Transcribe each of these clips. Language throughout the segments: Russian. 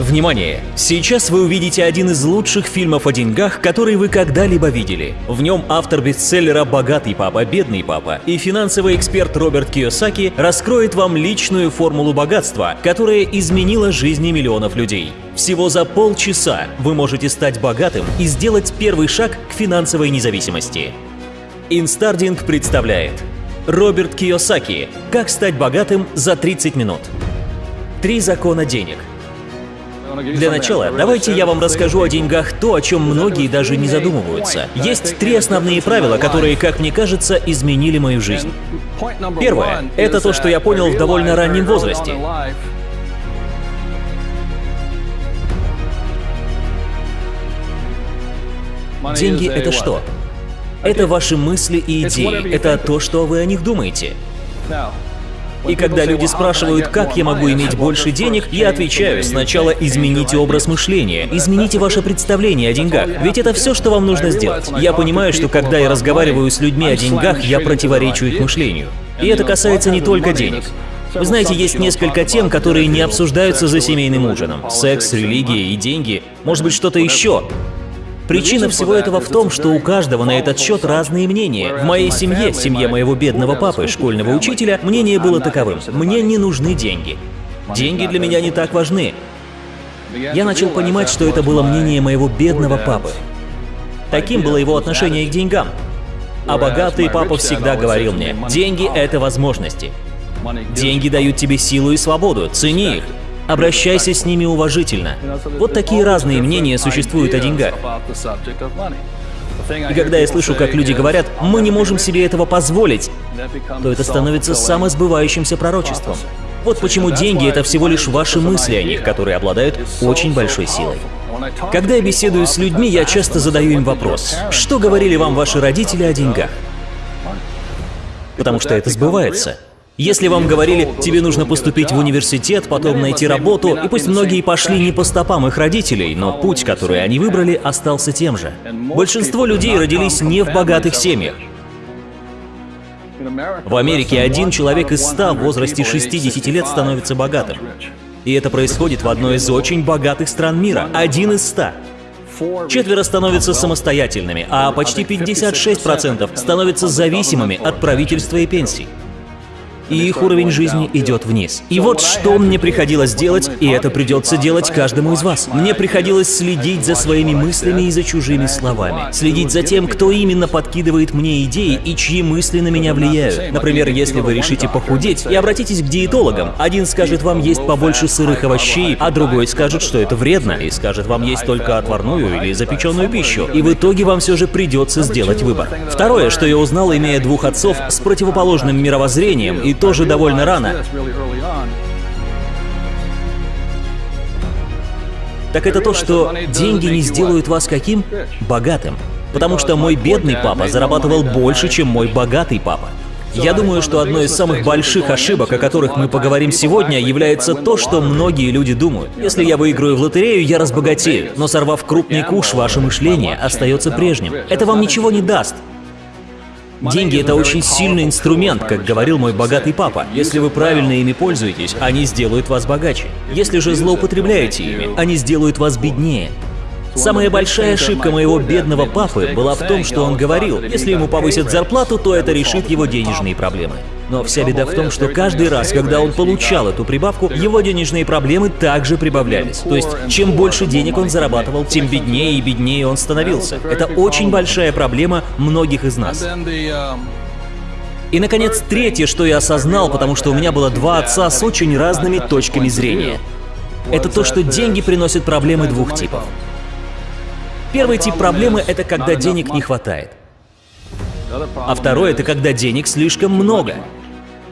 Внимание! Сейчас вы увидите один из лучших фильмов о деньгах, который вы когда-либо видели. В нем автор бестселлера «Богатый папа, бедный папа» и финансовый эксперт Роберт Киосаки раскроет вам личную формулу богатства, которая изменила жизни миллионов людей. Всего за полчаса вы можете стать богатым и сделать первый шаг к финансовой независимости. Инстардинг представляет Роберт Киосаки «Как стать богатым за 30 минут». Три закона денег – для начала, давайте я вам расскажу о деньгах то, о чем многие даже не задумываются. Есть три основные правила, которые, как мне кажется, изменили мою жизнь. Первое — это то, что я понял в довольно раннем возрасте. Деньги — это что? Это ваши мысли и идеи, это то, что вы о них думаете. И когда люди спрашивают, как я могу иметь больше денег, я отвечаю, сначала измените образ мышления, измените ваше представление о деньгах, ведь это все, что вам нужно сделать. Я понимаю, что когда я разговариваю с людьми о деньгах, я противоречу их мышлению. И это касается не только денег. Вы знаете, есть несколько тем, которые не обсуждаются за семейным ужином. Секс, религия и деньги. Может быть, что-то еще. Причина всего этого в том, что у каждого на этот счет разные мнения. В моей семье, семье моего бедного папы, школьного учителя, мнение было таковым. Мне не нужны деньги. Деньги для меня не так важны. Я начал понимать, что это было мнение моего бедного папы. Таким было его отношение к деньгам. А богатый папа всегда говорил мне, деньги — это возможности. Деньги дают тебе силу и свободу, цени их. Обращайся с ними уважительно. Вот такие разные мнения существуют о деньгах. И когда я слышу, как люди говорят, мы не можем себе этого позволить, то это становится самосбывающимся пророчеством. Вот почему деньги — это всего лишь ваши мысли о них, которые обладают очень большой силой. Когда я беседую с людьми, я часто задаю им вопрос, что говорили вам ваши родители о деньгах? Потому что это сбывается. Если вам говорили, тебе нужно поступить в университет, потом найти работу, и пусть многие пошли не по стопам их родителей, но путь, который они выбрали, остался тем же. Большинство людей родились не в богатых семьях. В Америке один человек из ста в возрасте 60 лет становится богатым. И это происходит в одной из очень богатых стран мира. Один из ста. Четверо становятся самостоятельными, а почти 56% становятся зависимыми от правительства и пенсий и их уровень жизни идет вниз. И вот что мне приходилось делать, и это придется делать каждому из вас. Мне приходилось следить за своими мыслями и за чужими словами. Следить за тем, кто именно подкидывает мне идеи и чьи мысли на меня влияют. Например, если вы решите похудеть и обратитесь к диетологам, один скажет вам есть побольше сырых овощей, а другой скажет, что это вредно, и скажет вам есть только отварную или запеченную пищу. И в итоге вам все же придется сделать выбор. Второе, что я узнал, имея двух отцов с противоположным мировоззрением и тоже довольно рано. Так это то, что деньги не сделают вас каким? Богатым. Потому что мой бедный папа зарабатывал больше, чем мой богатый папа. Я думаю, что одной из самых больших ошибок, о которых мы поговорим сегодня, является то, что многие люди думают. Если я выиграю в лотерею, я разбогатею, но сорвав крупный куш, ваше мышление остается прежним. Это вам ничего не даст. Деньги — это очень сильный инструмент, как говорил мой богатый папа. Если вы правильно ими пользуетесь, они сделают вас богаче. Если же злоупотребляете ими, они сделают вас беднее. Самая большая ошибка моего бедного папы была в том, что он говорил, если ему повысят зарплату, то это решит его денежные проблемы. Но вся беда в том, что каждый раз, когда он получал эту прибавку, его денежные проблемы также прибавлялись. То есть, чем больше денег он зарабатывал, тем беднее и беднее он становился. Это очень большая проблема многих из нас. И, наконец, третье, что я осознал, потому что у меня было два отца с очень разными точками зрения. Это то, что деньги приносят проблемы двух типов. Первый тип проблемы — это когда денег не хватает. А второй — это когда денег слишком много.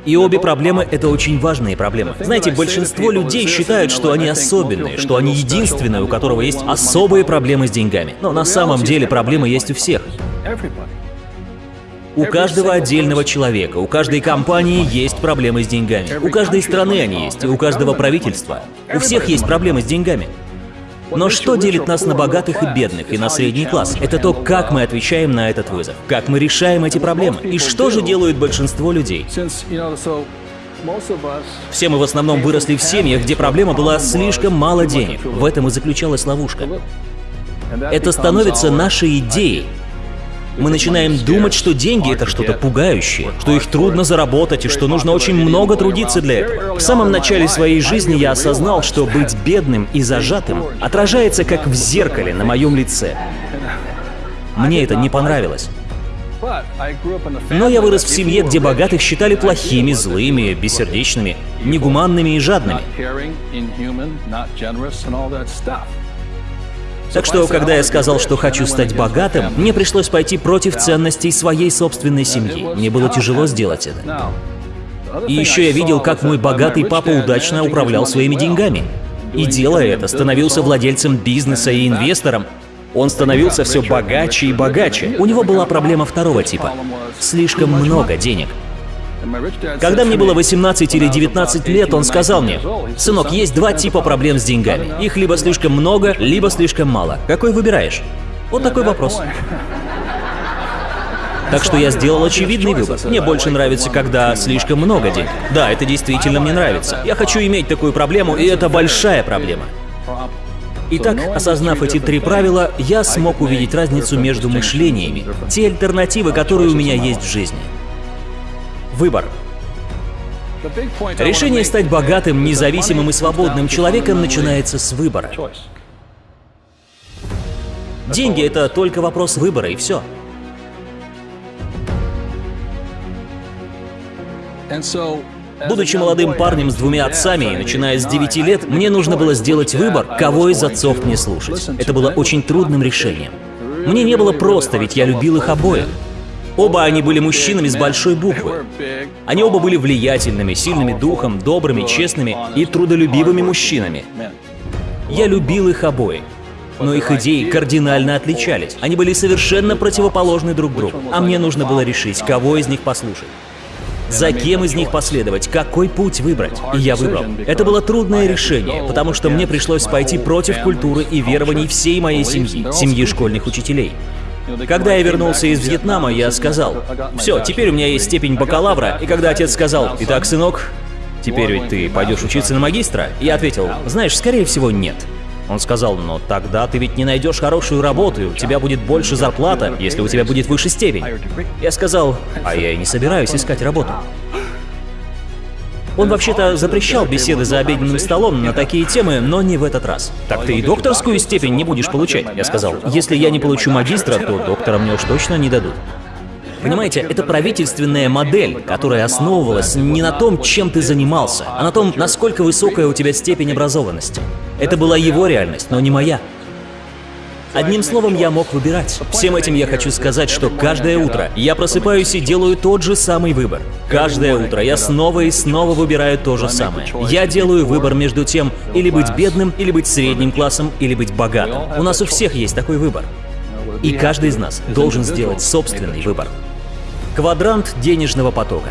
И обе проблемы — это очень важные проблемы. Знаете, большинство людей считают, что они особенные, что они единственные, у которого есть особые проблемы с деньгами. Но на самом деле проблемы есть у всех. У каждого отдельного человека, у каждой компании есть проблемы с деньгами. У каждой страны они есть, и у каждого правительства. У всех есть проблемы с деньгами. Но что делит нас на богатых и бедных, и на средний класс? Это то, как мы отвечаем на этот вызов, как мы решаем эти проблемы, и что же делают большинство людей. Все мы в основном выросли в семьях, где проблема была слишком мало денег. В этом и заключалась ловушка. Это становится нашей идеей. Мы начинаем думать, что деньги — это что-то пугающее, что их трудно заработать и что нужно очень много трудиться для этого. В самом начале своей жизни я осознал, что быть бедным и зажатым отражается как в зеркале на моем лице. Мне это не понравилось. Но я вырос в семье, где богатых считали плохими, злыми, бессердечными, негуманными и жадными. Так что, когда я сказал, что хочу стать богатым, мне пришлось пойти против ценностей своей собственной семьи. Мне было тяжело сделать это. И еще я видел, как мой богатый папа удачно управлял своими деньгами. И делая это, становился владельцем бизнеса и инвестором, он становился все богаче и богаче. У него была проблема второго типа. Слишком много денег. Когда мне было 18 или 19 лет, он сказал мне, «Сынок, есть два типа проблем с деньгами. Их либо слишком много, либо слишком мало. Какой выбираешь?» Вот такой вопрос. Так что я сделал очевидный выбор. Мне больше нравится, когда слишком много денег. Да, это действительно мне нравится. Я хочу иметь такую проблему, и это большая проблема. Итак, осознав эти три правила, я смог увидеть разницу между мышлениями, те альтернативы, которые у меня есть в жизни. Выбор. Решение стать богатым, независимым и свободным человеком начинается с выбора. Деньги — это только вопрос выбора, и все. Будучи молодым парнем с двумя отцами и начиная с 9 лет, мне нужно было сделать выбор, кого из отцов мне слушать. Это было очень трудным решением. Мне не было просто, ведь я любил их обоих. Оба они были мужчинами с большой буквы. Они оба были влиятельными, сильными духом, добрыми, честными и трудолюбивыми мужчинами. Я любил их обоих. Но их идеи кардинально отличались. Они были совершенно противоположны друг другу. А мне нужно было решить, кого из них послушать. За кем из них последовать, какой путь выбрать? И я выбрал. Это было трудное решение, потому что мне пришлось пойти против культуры и верований всей моей семьи, семьи школьных учителей. Когда я вернулся из Вьетнама, я сказал, «Все, теперь у меня есть степень бакалавра», и когда отец сказал, «Итак, сынок, теперь ведь ты пойдешь учиться на магистра?» Я ответил, «Знаешь, скорее всего, нет». Он сказал, но тогда ты ведь не найдешь хорошую работу, у тебя будет больше зарплата, если у тебя будет выше степень. Я сказал, а я и не собираюсь искать работу. Он вообще-то запрещал беседы за обеденным столом на такие темы, но не в этот раз. Так ты и докторскую степень не будешь получать. Я сказал, если я не получу магистра, то доктора мне уж точно не дадут. Понимаете, это правительственная модель, которая основывалась не на том, чем ты занимался, а на том, насколько высокая у тебя степень образованности. Это была его реальность, но не моя. Одним словом, я мог выбирать. Всем этим я хочу сказать, что каждое утро я просыпаюсь и делаю тот же самый выбор. Каждое утро я снова и снова выбираю то же самое. Я делаю выбор между тем, или быть бедным, или быть средним классом, или быть богатым. У нас у всех есть такой выбор. И каждый из нас должен сделать собственный выбор. Квадрант денежного потока.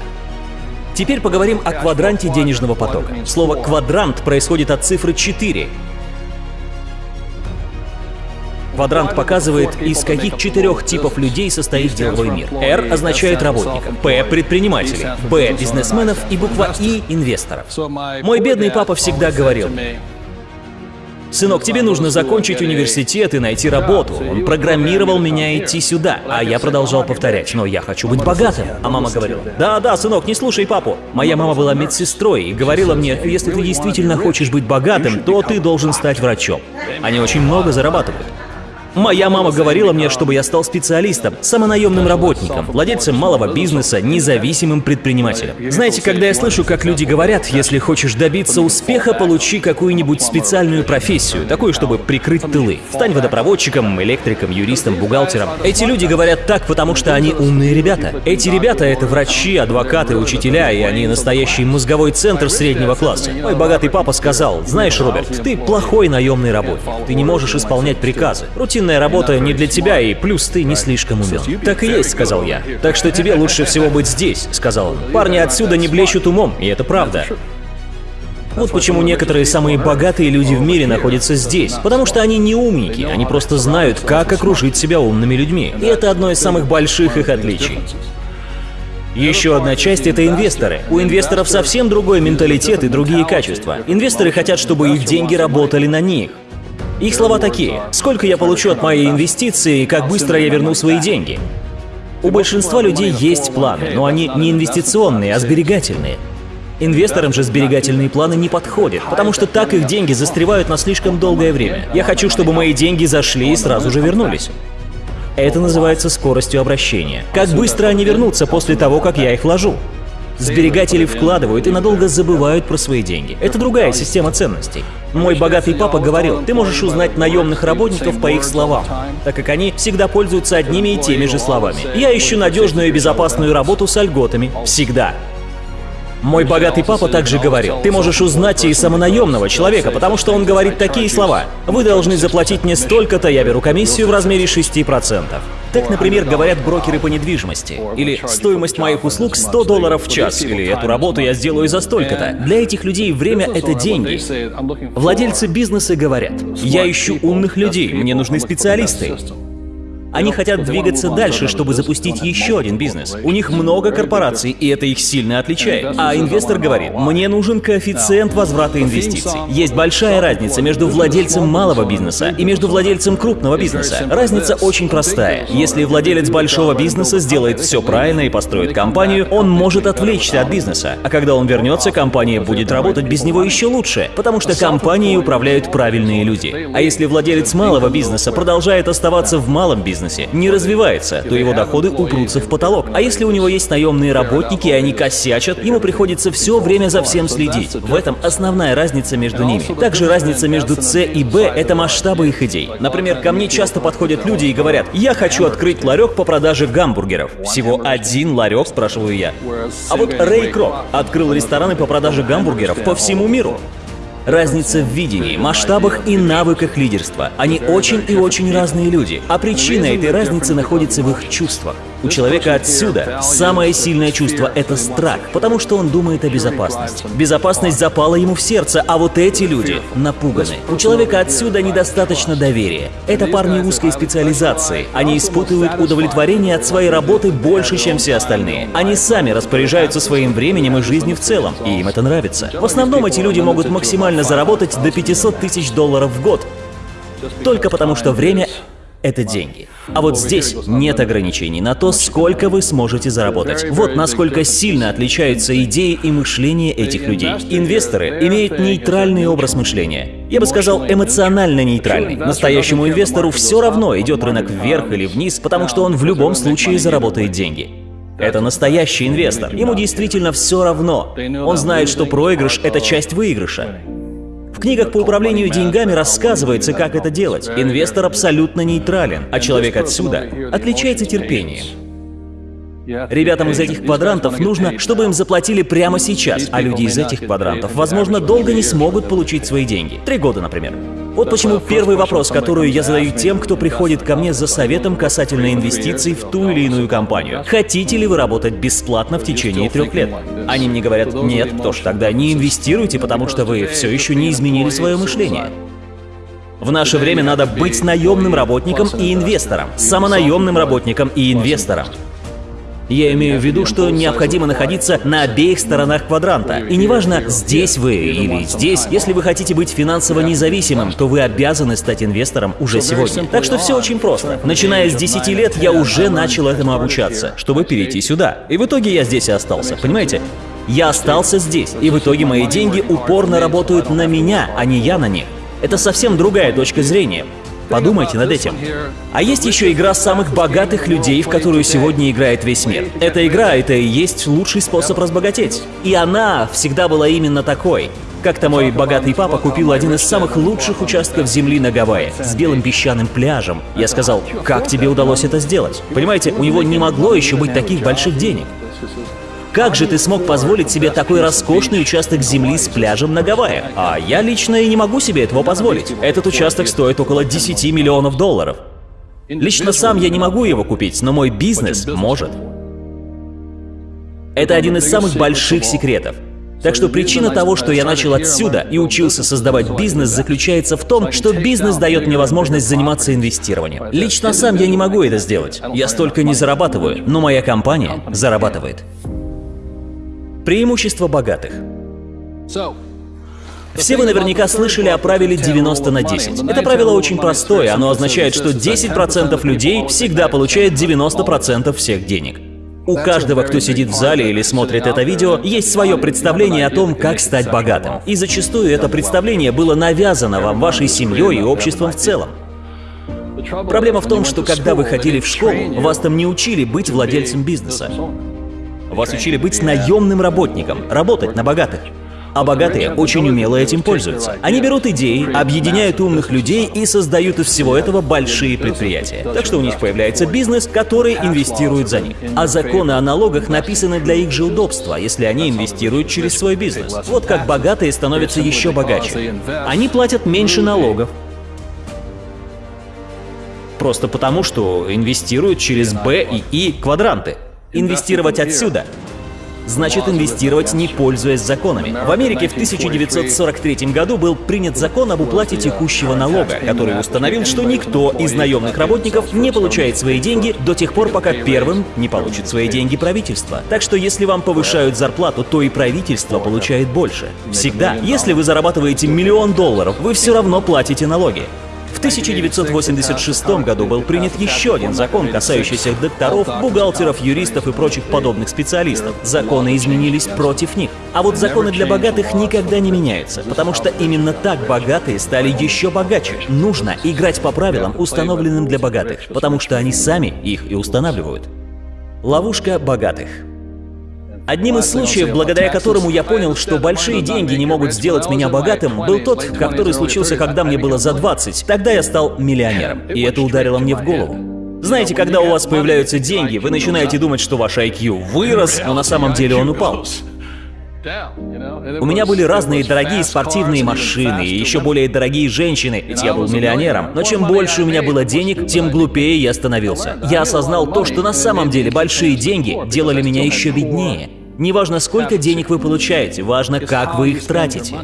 Теперь поговорим о квадранте денежного потока. Слово «квадрант» происходит от цифры 4. Квадрант показывает, из каких четырех типов людей состоит деловой мир. R означает работников, P — предпринимателей, B — бизнесменов и буква I — инвесторов. Мой бедный папа всегда говорил мне, «Сынок, тебе нужно закончить университет и найти работу». Он программировал меня идти сюда, а я продолжал повторять, «Но я хочу быть богатым». А мама говорила, «Да-да, сынок, не слушай папу». Моя мама была медсестрой и говорила мне, «Если ты действительно хочешь быть богатым, то ты должен стать врачом». Они очень много зарабатывают. Моя мама говорила мне, чтобы я стал специалистом, самонаемным работником, владельцем малого бизнеса, независимым предпринимателем. Знаете, когда я слышу, как люди говорят, если хочешь добиться успеха, получи какую-нибудь специальную профессию, такую, чтобы прикрыть тылы. Стань водопроводчиком, электриком, юристом, бухгалтером. Эти люди говорят так, потому что они умные ребята. Эти ребята — это врачи, адвокаты, учителя, и они настоящий мозговой центр среднего класса. Мой богатый папа сказал, знаешь, Роберт, ты плохой наемный работник, ты не можешь исполнять приказы. Рутин рутинная работа не для тебя, и плюс ты не слишком умен. Так и есть, сказал я. Так что тебе лучше всего быть здесь, сказал он. Парни отсюда не блещут умом, и это правда. Вот почему некоторые самые богатые люди в мире находятся здесь. Потому что они не умники, они просто знают, как окружить себя умными людьми. И это одно из самых больших их отличий. Еще одна часть — это инвесторы. У инвесторов совсем другой менталитет и другие качества. Инвесторы хотят, чтобы их деньги работали на них. Их слова такие. Сколько я получу от моей инвестиции и как быстро я верну свои деньги? У большинства людей есть планы, но они не инвестиционные, а сберегательные. Инвесторам же сберегательные планы не подходят, потому что так их деньги застревают на слишком долгое время. Я хочу, чтобы мои деньги зашли и сразу же вернулись. Это называется скоростью обращения. Как быстро они вернутся после того, как я их вложу? Сберегатели вкладывают и надолго забывают про свои деньги. Это другая система ценностей. Мой богатый папа говорил, ты можешь узнать наемных работников по их словам, так как они всегда пользуются одними и теми же словами. Я ищу надежную и безопасную работу с льготами. Всегда. Мой богатый папа также говорил, ты можешь узнать и самонаемного человека, потому что он говорит такие слова. Вы должны заплатить мне столько-то, я беру комиссию в размере 6%. Так, например, говорят брокеры по недвижимости. Или стоимость моих услуг 100 долларов в час. Или эту работу я сделаю за столько-то. Для этих людей время — это деньги. Владельцы бизнеса говорят, я ищу умных людей, мне нужны специалисты. Они хотят двигаться дальше, чтобы запустить еще один бизнес. У них много корпораций, и это их сильно отличает. А инвестор говорит, мне нужен коэффициент возврата инвестиций. Есть большая разница между владельцем малого бизнеса и между владельцем крупного бизнеса. Разница очень простая. Если владелец большого бизнеса сделает все правильно и построит компанию, он может отвлечься от бизнеса. А когда он вернется, компания будет работать без него еще лучше, потому что компанией управляют правильные люди. А если владелец малого бизнеса продолжает оставаться в малом бизнесе, бизнесе не развивается, то его доходы упрутся в потолок. А если у него есть наемные работники, и они косячат, ему приходится все время за всем следить. В этом основная разница между ними. Также разница между С и Б — это масштабы их идей. Например, ко мне часто подходят люди и говорят, я хочу открыть ларек по продаже гамбургеров. Всего один ларек, спрашиваю я. А вот Рэй Крок открыл рестораны по продаже гамбургеров по всему миру. Разница в видении, масштабах и навыках лидерства. Они очень и очень разные люди, а причина этой разницы находится в их чувствах. У человека отсюда самое сильное чувство — это страх, потому что он думает о безопасности. Безопасность запала ему в сердце, а вот эти люди напуганы. У человека отсюда недостаточно доверия. Это парни узкой специализации. Они испытывают удовлетворение от своей работы больше, чем все остальные. Они сами распоряжаются своим временем и жизнью в целом, и им это нравится. В основном эти люди могут максимально заработать до 500 тысяч долларов в год, только потому что время это деньги. А вот здесь нет ограничений на то, сколько вы сможете заработать. Вот насколько сильно отличаются идеи и мышление этих людей. Инвесторы имеют нейтральный образ мышления. Я бы сказал, эмоционально нейтральный. Настоящему инвестору все равно, идет рынок вверх или вниз, потому что он в любом случае заработает деньги. Это настоящий инвестор. Ему действительно все равно. Он знает, что проигрыш — это часть выигрыша книгах по управлению деньгами рассказывается, как это делать. Инвестор абсолютно нейтрален, а человек отсюда отличается терпением. Ребятам из этих квадрантов нужно, чтобы им заплатили прямо сейчас, а люди из этих квадрантов, возможно, долго не смогут получить свои деньги. Три года, например. Вот почему первый вопрос, который я задаю тем, кто приходит ко мне за советом касательно инвестиций в ту или иную компанию. Хотите ли вы работать бесплатно в течение трех лет? Они мне говорят, нет, то ж тогда не инвестируйте, потому что вы все еще не изменили свое мышление. В наше время надо быть наемным работником и инвестором, самонаемным работником и инвестором. Я имею в виду, что необходимо находиться на обеих сторонах квадранта. И неважно, здесь вы или здесь, если вы хотите быть финансово независимым, то вы обязаны стать инвестором уже сегодня. Так что все очень просто. Начиная с 10 лет я уже начал этому обучаться, чтобы перейти сюда. И в итоге я здесь и остался, понимаете? Я остался здесь, и в итоге мои деньги упорно работают на меня, а не я на них. Это совсем другая точка зрения. Подумайте над этим. А есть еще игра самых богатых людей, в которую сегодня играет весь мир. Эта игра — это и есть лучший способ разбогатеть. И она всегда была именно такой. Как-то мой богатый папа купил один из самых лучших участков земли на Гавайях с белым песчаным пляжем. Я сказал, как тебе удалось это сделать? Понимаете, у него не могло еще быть таких больших денег. Как же ты смог позволить себе такой роскошный участок земли с пляжем на Гавайях? А я лично и не могу себе этого позволить. Этот участок стоит около 10 миллионов долларов. Лично сам я не могу его купить, но мой бизнес может. Это один из самых больших секретов. Так что причина того, что я начал отсюда и учился создавать бизнес, заключается в том, что бизнес дает мне возможность заниматься инвестированием. Лично сам я не могу это сделать. Я столько не зарабатываю, но моя компания зарабатывает. Преимущество богатых. Все вы наверняка слышали о правиле 90 на 10. Это правило очень простое, оно означает, что 10% людей всегда получают 90% всех денег. У каждого, кто сидит в зале или смотрит это видео, есть свое представление о том, как стать богатым. И зачастую это представление было навязано вам вашей семьей и обществом в целом. Проблема в том, что когда вы ходили в школу, вас там не учили быть владельцем бизнеса. Вас учили быть наемным работником, работать на богатых. А богатые очень умело этим пользуются. Они берут идеи, объединяют умных людей и создают из всего этого большие предприятия. Так что у них появляется бизнес, который инвестирует за них. А законы о налогах написаны для их же удобства, если они инвестируют через свой бизнес. Вот как богатые становятся еще богаче. Они платят меньше налогов, просто потому, что инвестируют через Б и И квадранты. Инвестировать отсюда значит инвестировать, не пользуясь законами. В Америке в 1943 году был принят закон об уплате текущего налога, который установил, что никто из наемных работников не получает свои деньги до тех пор, пока первым не получит свои деньги правительство. Так что если вам повышают зарплату, то и правительство получает больше. Всегда. Если вы зарабатываете миллион долларов, вы все равно платите налоги. В 1986 году был принят еще один закон, касающийся докторов, бухгалтеров, юристов и прочих подобных специалистов. Законы изменились против них. А вот законы для богатых никогда не меняются, потому что именно так богатые стали еще богаче. Нужно играть по правилам, установленным для богатых, потому что они сами их и устанавливают. Ловушка богатых. Одним из случаев, благодаря которому я понял, что большие деньги не могут сделать меня богатым, был тот, который случился, когда мне было за 20. Тогда я стал миллионером, и это ударило мне в голову. Знаете, когда у вас появляются деньги, вы начинаете думать, что ваш IQ вырос, но на самом деле он упал. У меня были разные дорогие спортивные машины и еще более дорогие женщины, ведь я был миллионером. Но чем больше у меня было денег, тем глупее я становился. Я осознал то, что на самом деле большие деньги делали меня еще беднее. Неважно, сколько денег вы получаете, важно, как вы их тратите.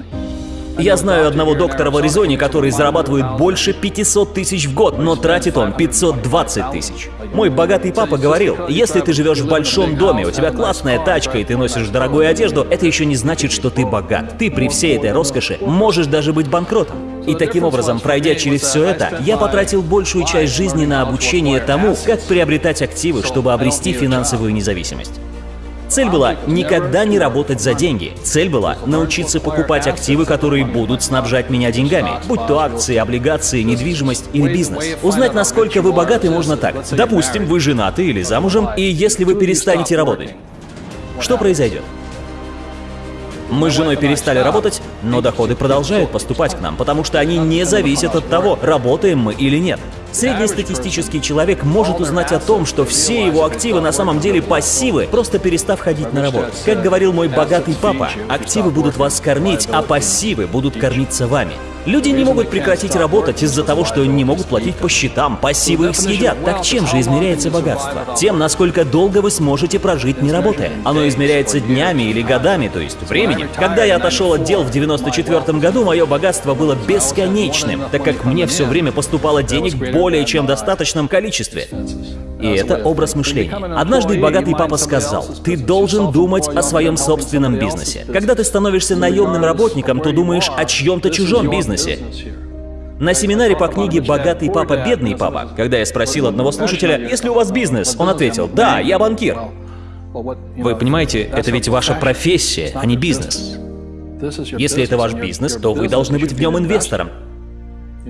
Я знаю одного доктора в Аризоне, который зарабатывает больше 500 тысяч в год, но тратит он 520 тысяч. Мой богатый папа говорил, если ты живешь в большом доме, у тебя классная тачка и ты носишь дорогую одежду, это еще не значит, что ты богат. Ты при всей этой роскоши можешь даже быть банкротом. И таким образом, пройдя через все это, я потратил большую часть жизни на обучение тому, как приобретать активы, чтобы обрести финансовую независимость. Цель была никогда не работать за деньги. Цель была научиться покупать активы, которые будут снабжать меня деньгами, будь то акции, облигации, недвижимость или бизнес. Узнать, насколько вы богаты, можно так. Допустим, вы женаты или замужем, и если вы перестанете работать, что произойдет? Мы с женой перестали работать, но доходы продолжают поступать к нам, потому что они не зависят от того, работаем мы или нет. Среднестатистический человек может узнать о том, что все его активы на самом деле пассивы, просто перестав ходить на работу. Как говорил мой богатый папа, активы будут вас кормить, а пассивы будут кормиться вами. Люди не могут прекратить работать из-за того, что не могут платить по счетам, пассивы их съедят. Так чем же измеряется богатство? Тем, насколько долго вы сможете прожить, не работая. Оно измеряется днями или годами, то есть временем. Когда я отошел от дел в 94 году, мое богатство было бесконечным, так как мне все время поступало денег более чем достаточном количестве. И это образ мышления. Однажды богатый папа сказал, ты должен думать о своем собственном бизнесе. Когда ты становишься наемным работником, то думаешь о чьем-то чужом бизнесе. На семинаре по книге «Богатый папа, бедный папа», когда я спросил одного слушателя, есть ли у вас бизнес, он ответил, да, я банкир. Вы понимаете, это ведь ваша профессия, а не бизнес. Если это ваш бизнес, то вы должны быть в нем инвестором.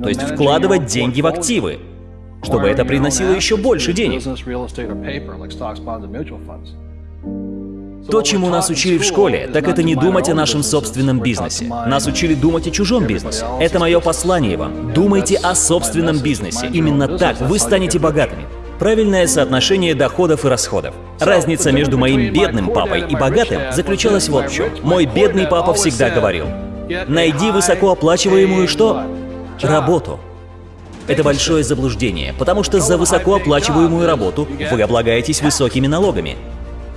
То есть вкладывать деньги в активы чтобы это приносило еще больше денег. То, чему нас учили в школе, так это не думать о нашем собственном бизнесе. Нас учили думать о чужом бизнесе. Это мое послание вам. Думайте о собственном бизнесе. Именно так вы станете богатыми. Правильное соотношение доходов и расходов. Разница между моим бедным папой и богатым заключалась в чем. Мой бедный папа всегда говорил, найди высокооплачиваемую что? Работу. Это большое заблуждение, потому что за высокооплачиваемую работу вы облагаетесь высокими налогами.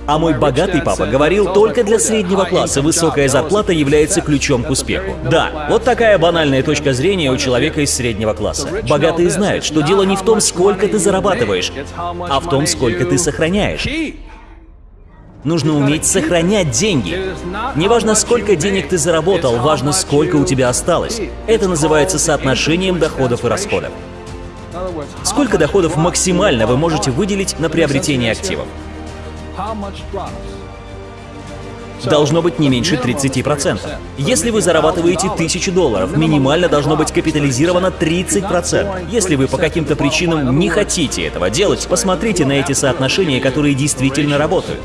А мой богатый папа говорил, только для среднего класса высокая зарплата является ключом к успеху. Да, вот такая банальная точка зрения у человека из среднего класса. Богатые знают, что дело не в том, сколько ты зарабатываешь, а в том, сколько ты сохраняешь. Нужно уметь сохранять деньги. Неважно, сколько денег ты заработал, важно, сколько у тебя осталось. Это называется соотношением доходов и расходов. Сколько доходов максимально вы можете выделить на приобретение активов? должно быть не меньше 30%. Если вы зарабатываете 1000 долларов, минимально должно быть капитализировано 30%. Если вы по каким-то причинам не хотите этого делать, посмотрите на эти соотношения, которые действительно работают.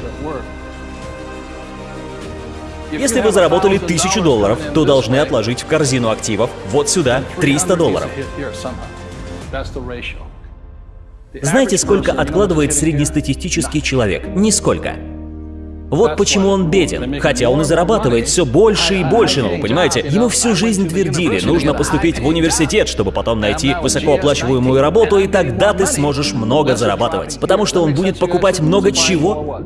Если вы заработали 1000 долларов, то должны отложить в корзину активов вот сюда 300 долларов. Знаете, сколько откладывает среднестатистический человек? Нисколько. Вот почему он беден, хотя он и зарабатывает все больше и больше, ну, понимаете? Ему всю жизнь твердили, нужно поступить в университет, чтобы потом найти высокооплачиваемую работу, и тогда ты сможешь много зарабатывать. Потому что он будет покупать много чего?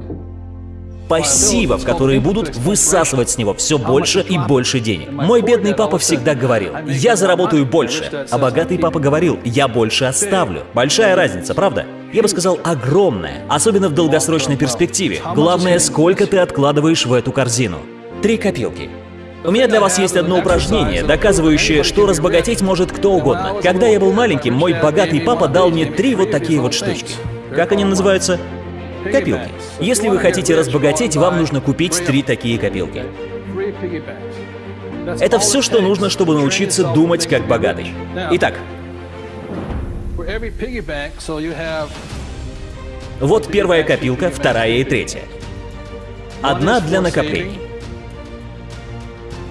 Пассивов, которые будут высасывать с него все больше и больше денег. Мой бедный папа всегда говорил, я заработаю больше, а богатый папа говорил, я больше оставлю. Большая разница, правда? Я бы сказал, огромная, особенно в долгосрочной перспективе. Главное, сколько ты откладываешь в эту корзину. Три копилки. У меня для вас есть одно упражнение, доказывающее, что разбогатеть может кто угодно. Когда я был маленьким, мой богатый папа дал мне три вот такие вот штучки. Как они называются? Копилки. Если вы хотите разбогатеть, вам нужно купить три такие копилки. Это все, что нужно, чтобы научиться думать как богатый. Итак, вот первая копилка, вторая и третья. Одна для накоплений.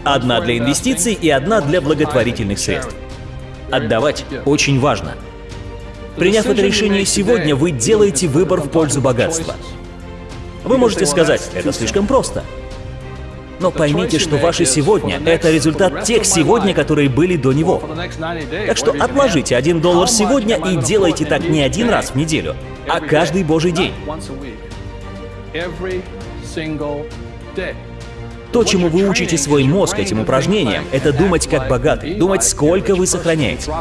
Одна для инвестиций и одна для благотворительных средств. Отдавать очень важно. Приняв это решение сегодня, вы делаете выбор в пользу богатства. Вы можете сказать, это слишком просто. Но поймите, что ваше сегодня — это результат тех сегодня, которые были до него. Так что отложите один доллар сегодня и делайте так не один раз в неделю, а каждый божий день. То, чему вы учите свой мозг этим упражнением, это думать как богатый, думать, сколько вы сохраняете.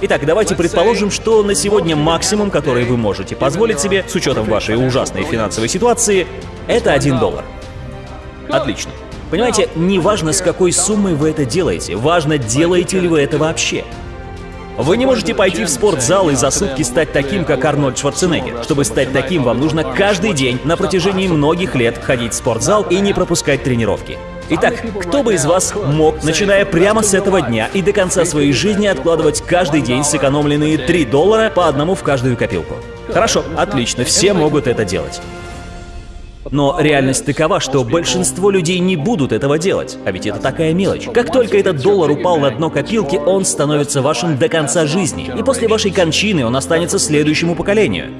Итак, давайте предположим, что на сегодня максимум, который вы можете позволить себе, с учетом вашей ужасной финансовой ситуации, это 1 доллар. Отлично. Понимаете, не важно, с какой суммой вы это делаете, важно, делаете ли вы это вообще. Вы не можете пойти в спортзал и за сутки стать таким, как Арнольд Шварценеггер. Чтобы стать таким, вам нужно каждый день на протяжении многих лет ходить в спортзал и не пропускать тренировки. Итак, кто бы из вас мог, начиная прямо с этого дня и до конца своей жизни, откладывать каждый день сэкономленные 3 доллара по одному в каждую копилку? Хорошо, отлично, все могут это делать. Но реальность такова, что большинство людей не будут этого делать, а ведь это такая мелочь. Как только этот доллар упал на дно копилки, он становится вашим до конца жизни, и после вашей кончины он останется следующему поколению.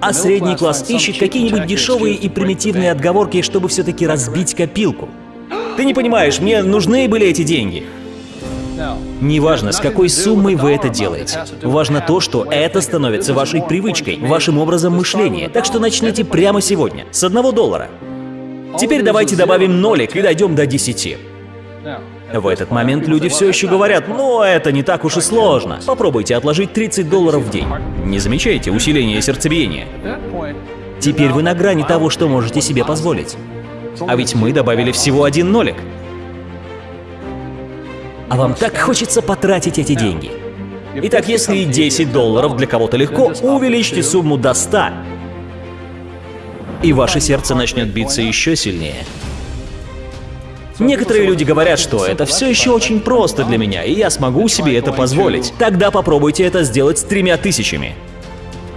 А средний класс ищет какие-нибудь дешевые и примитивные отговорки, чтобы все-таки разбить копилку. Ты не понимаешь, мне нужны были эти деньги. Неважно, с какой суммой вы это делаете. Важно то, что это становится вашей привычкой, вашим образом мышления. Так что начните прямо сегодня, с одного доллара. Теперь давайте добавим нолик и дойдем до 10. В этот момент люди все еще говорят, ну это не так уж и сложно. Попробуйте отложить 30 долларов в день. Не замечаете усиление сердцебиения? Теперь вы на грани того, что можете себе позволить. А ведь мы добавили всего один нолик. А вам так хочется потратить эти деньги. Итак, если 10 долларов для кого-то легко, увеличьте сумму до 100. И ваше сердце начнет биться еще сильнее. Некоторые люди говорят, что это все еще очень просто для меня, и я смогу себе это позволить. Тогда попробуйте это сделать с тремя тысячами.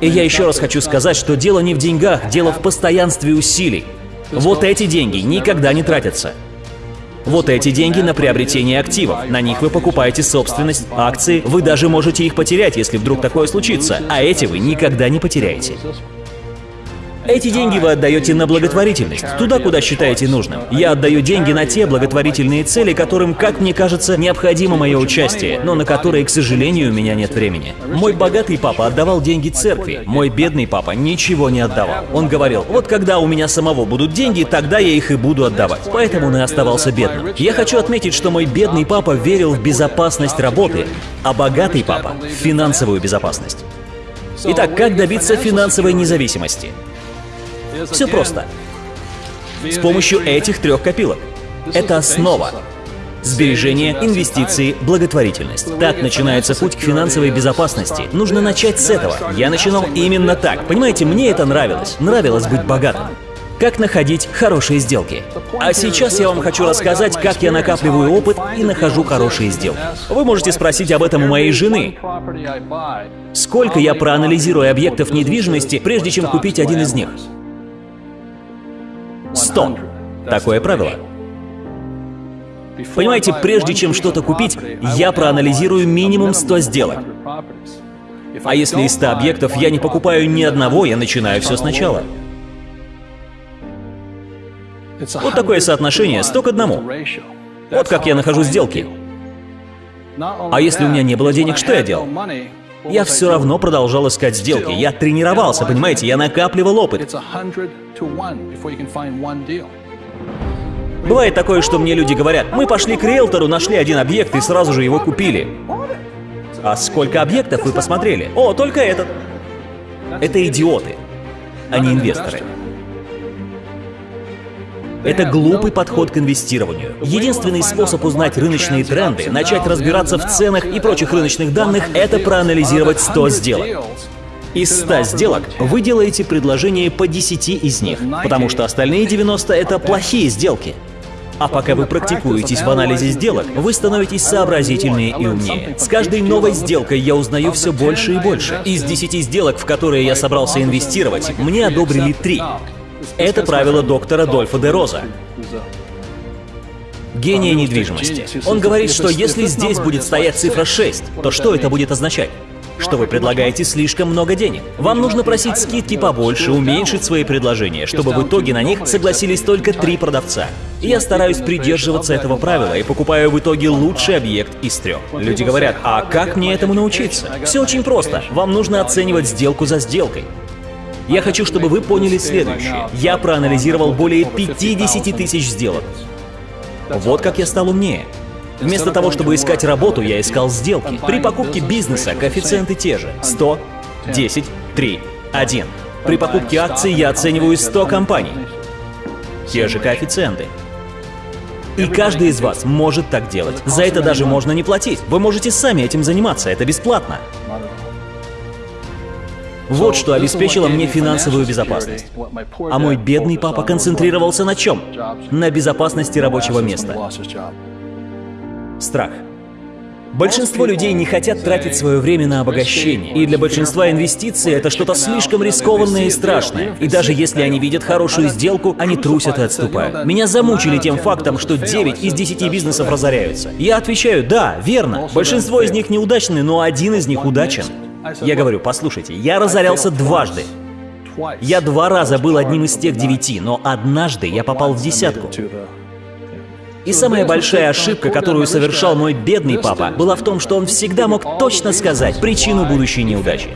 И я еще раз хочу сказать, что дело не в деньгах, дело в постоянстве усилий. Вот эти деньги никогда не тратятся. Вот эти деньги на приобретение активов. На них вы покупаете собственность, акции. Вы даже можете их потерять, если вдруг такое случится. А эти вы никогда не потеряете. Эти деньги вы отдаете на благотворительность, туда, куда считаете нужным. Я отдаю деньги на те благотворительные цели, которым, как мне кажется, необходимо мое участие, но на которые, к сожалению, у меня нет времени. Мой богатый папа отдавал деньги церкви, мой бедный папа ничего не отдавал. Он говорил, вот когда у меня самого будут деньги, тогда я их и буду отдавать. Поэтому он и оставался бедным. Я хочу отметить, что мой бедный папа верил в безопасность работы, а богатый папа — в финансовую безопасность. Итак, как добиться финансовой независимости? Все просто. С помощью этих трех копилок. Это основа. Сбережения, инвестиции, благотворительность. Так начинается путь к финансовой безопасности. Нужно начать с этого. Я начинал именно так. Понимаете, мне это нравилось. Нравилось быть богатым. Как находить хорошие сделки. А сейчас я вам хочу рассказать, как я накапливаю опыт и нахожу хорошие сделки. Вы можете спросить об этом у моей жены. Сколько я проанализирую объектов недвижимости, прежде чем купить один из них? 100. Такое правило. Понимаете, прежде чем что-то купить, я проанализирую минимум 100 сделок. А если из 100 объектов я не покупаю ни одного, я начинаю все сначала. Вот такое соотношение 100 к одному. Вот как я нахожу сделки. А если у меня не было денег, что я делал? Я все равно продолжал искать сделки. Я тренировался, понимаете, я накапливал опыт. Бывает такое, что мне люди говорят, мы пошли к риэлтору, нашли один объект и сразу же его купили. А сколько объектов вы посмотрели? О, только этот. Это идиоты, а не инвесторы. Это глупый подход к инвестированию. Единственный способ узнать рыночные тренды, начать разбираться в ценах и прочих рыночных данных — это проанализировать 100 сделок. Из 100 сделок вы делаете предложение по 10 из них, потому что остальные 90 — это плохие сделки. А пока вы практикуетесь в анализе сделок, вы становитесь сообразительнее и умнее. С каждой новой сделкой я узнаю все больше и больше. Из 10 сделок, в которые я собрался инвестировать, мне одобрили 3. Это правило доктора Дольфа де Роза. Гения недвижимости. Он говорит, что если здесь будет стоять цифра 6, то что это будет означать? что вы предлагаете слишком много денег. Вам нужно просить скидки побольше, уменьшить свои предложения, чтобы в итоге на них согласились только три продавца. Я стараюсь придерживаться этого правила и покупаю в итоге лучший объект из трех. Люди говорят, а как мне этому научиться? Все очень просто. Вам нужно оценивать сделку за сделкой. Я хочу, чтобы вы поняли следующее. Я проанализировал более 50 тысяч сделок. Вот как я стал умнее. Вместо того, чтобы искать работу, я искал сделки. При покупке бизнеса коэффициенты те же. 100, 10, 3, 1. При покупке акций я оцениваю 100 компаний. Те же коэффициенты. И каждый из вас может так делать. За это даже можно не платить. Вы можете сами этим заниматься, это бесплатно. Вот что обеспечило мне финансовую безопасность. А мой бедный папа концентрировался на чем? На безопасности рабочего места. Страх. Большинство людей не хотят тратить свое время на обогащение, и для большинства инвестиции это что-то слишком рискованное и страшное. И даже если они видят хорошую сделку, они трусят и отступают. Меня замучили тем фактом, что 9 из 10 бизнесов разоряются. Я отвечаю, да, верно. Большинство из них неудачны, но один из них удачен. Я говорю, послушайте, я разорялся дважды. Я два раза был одним из тех девяти, но однажды я попал в десятку. И самая большая ошибка, которую совершал мой бедный папа, была в том, что он всегда мог точно сказать причину будущей неудачи.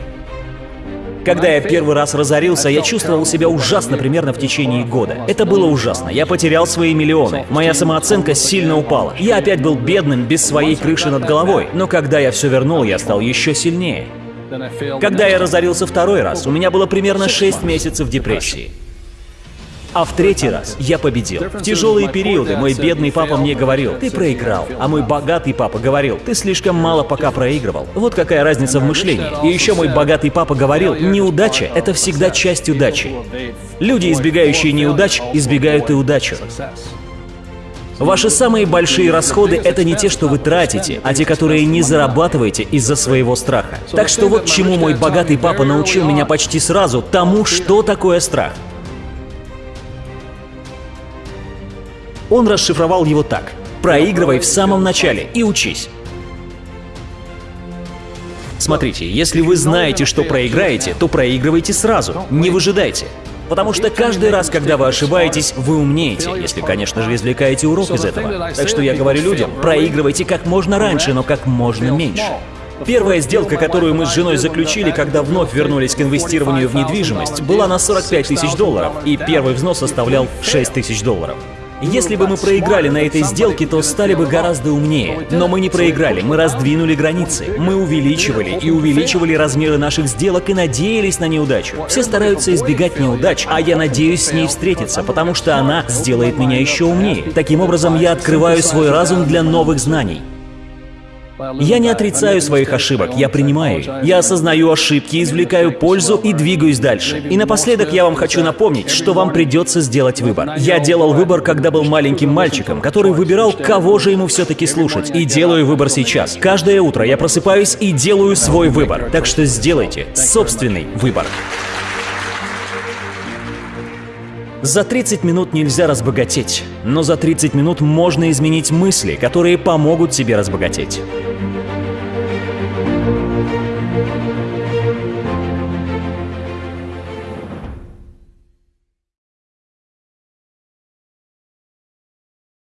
Когда я первый раз разорился, я чувствовал себя ужасно примерно в течение года. Это было ужасно. Я потерял свои миллионы. Моя самооценка сильно упала. Я опять был бедным, без своей крыши над головой. Но когда я все вернул, я стал еще сильнее. Когда я разорился второй раз, у меня было примерно 6 месяцев депрессии. А в третий раз я победил. В тяжелые периоды мой бедный папа мне говорил, ты проиграл, а мой богатый папа говорил, ты слишком мало пока проигрывал. Вот какая разница в мышлении. И еще мой богатый папа говорил, неудача — это всегда часть удачи. Люди, избегающие неудач, избегают и удачу. Ваши самые большие расходы — это не те, что вы тратите, а те, которые не зарабатываете из-за своего страха. Так что вот чему мой богатый папа научил меня почти сразу, тому, что такое страх. Он расшифровал его так. Проигрывай в самом начале и учись. Смотрите, если вы знаете, что проиграете, то проигрывайте сразу, не выжидайте. Потому что каждый раз, когда вы ошибаетесь, вы умнеете, если, конечно же, извлекаете урок из этого. Так что я говорю людям, проигрывайте как можно раньше, но как можно меньше. Первая сделка, которую мы с женой заключили, когда вновь вернулись к инвестированию в недвижимость, была на 45 тысяч долларов, и первый взнос составлял 6 тысяч долларов. Если бы мы проиграли на этой сделке, то стали бы гораздо умнее. Но мы не проиграли, мы раздвинули границы. Мы увеличивали и увеличивали размеры наших сделок и надеялись на неудачу. Все стараются избегать неудач, а я надеюсь с ней встретиться, потому что она сделает меня еще умнее. Таким образом, я открываю свой разум для новых знаний. Я не отрицаю своих ошибок, я принимаю их. Я осознаю ошибки, извлекаю пользу и двигаюсь дальше. И напоследок я вам хочу напомнить, что вам придется сделать выбор. Я делал выбор, когда был маленьким мальчиком, который выбирал, кого же ему все-таки слушать. И делаю выбор сейчас. Каждое утро я просыпаюсь и делаю свой выбор. Так что сделайте собственный выбор. За 30 минут нельзя разбогатеть, но за 30 минут можно изменить мысли, которые помогут тебе разбогатеть.